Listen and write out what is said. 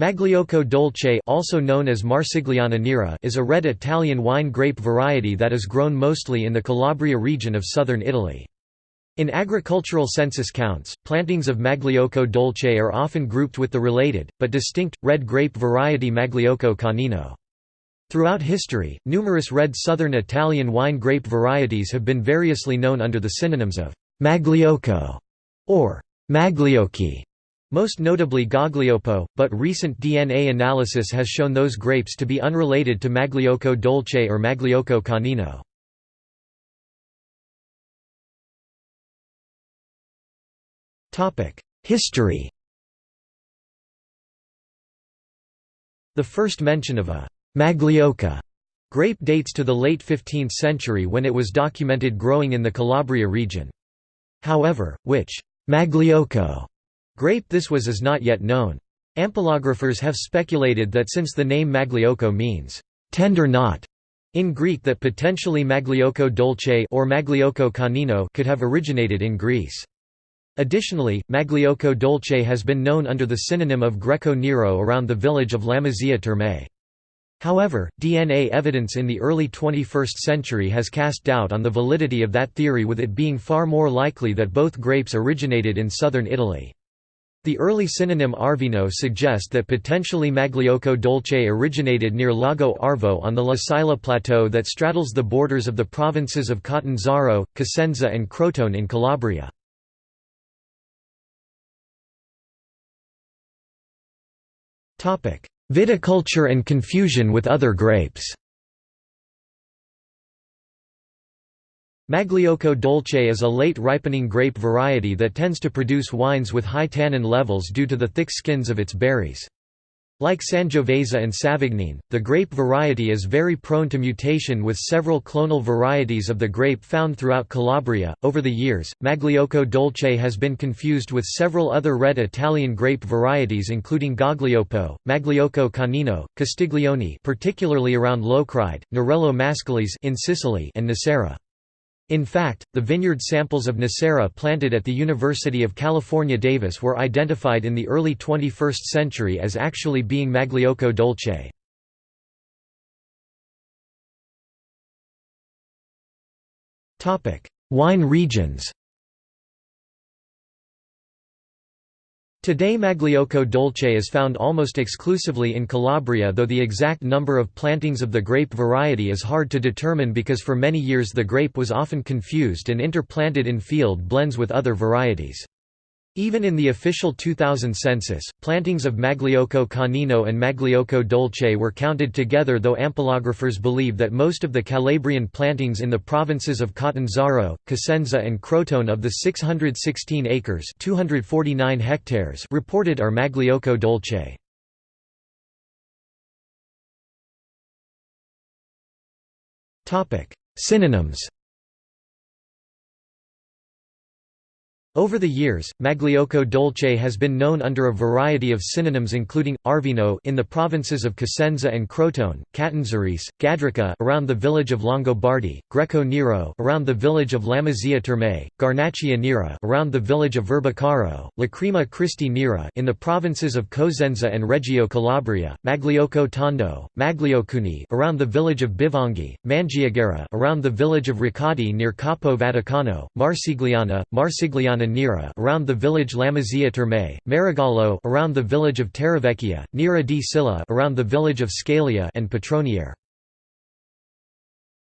Magliocco dolce also known as Marsigliana nera is a red Italian wine grape variety that is grown mostly in the Calabria region of southern Italy. In agricultural census counts, plantings of Magliocco dolce are often grouped with the related, but distinct, red grape variety Magliocco canino. Throughout history, numerous red southern Italian wine grape varieties have been variously known under the synonyms of Magliocco or Magliocchi. Most notably Gaglioppo, but recent DNA analysis has shown those grapes to be unrelated to Magliocco dolce or Magliocco canino. History The first mention of a «Magliocca» grape dates to the late 15th century when it was documented growing in the Calabria region. However, which «Magliocco» Grape this was is not yet known. Ampelographers have speculated that since the name Magliocco means, "'tender knot' in Greek that potentially Magliocco dolce or Magliocco canino could have originated in Greece. Additionally, Magliocco dolce has been known under the synonym of Greco Nero around the village of Lamezia Terme. However, DNA evidence in the early 21st century has cast doubt on the validity of that theory with it being far more likely that both grapes originated in southern Italy. The early synonym Arvino suggest that potentially Magliocco dolce originated near Lago Arvo on the La Sila plateau that straddles the borders of the provinces of Catanzaro, Cosenza and Crotone in Calabria. Viticulture and confusion with other grapes Magliocco dolce is a late ripening grape variety that tends to produce wines with high tannin levels due to the thick skins of its berries. Like Sangiovese and Savagnin, the grape variety is very prone to mutation with several clonal varieties of the grape found throughout Calabria. Over the years, Magliocco dolce has been confused with several other red Italian grape varieties including Gaglioppo, Magliocco canino, Castiglione, particularly around Locride, Nerello Mascalese in Sicily, and Nocera. In fact, the vineyard samples of Nocera planted at the University of California Davis were identified in the early 21st century as actually being Magliocco dolce. Wine regions Today Magliocco dolce is found almost exclusively in Calabria though the exact number of plantings of the grape variety is hard to determine because for many years the grape was often confused and interplanted in field blends with other varieties. Even in the official 2000 census, plantings of Magliocco canino and Magliocco dolce were counted together though ampelographers believe that most of the Calabrian plantings in the provinces of Catanzaro, Cosenza and Crotone of the 616 acres 249 hectares reported are Magliocco dolce. Synonyms Over the years, Magliocco dolce has been known under a variety of synonyms including Arvino in the provinces of Cosenza and Crotone, Catanzarese, Gadrica around the village of Longobardi, Greco Nero around the village of Lamezia Terme, Garnaccia Nera around the village of Verbicaro, Lacrima Christi Nera in the provinces of Cosenza and Reggio Calabria, Magliocco Tondo, Magliocuni around the village of Bivonghi, Mangiagara around the village of Ricadi near Capo Vaticano, Marsigliana, Marsigliana Nera around the village Lamezia Terme, Marigallo around the village of Terravecchia, Nera di Scilla around the village of Scilla and Petroniere.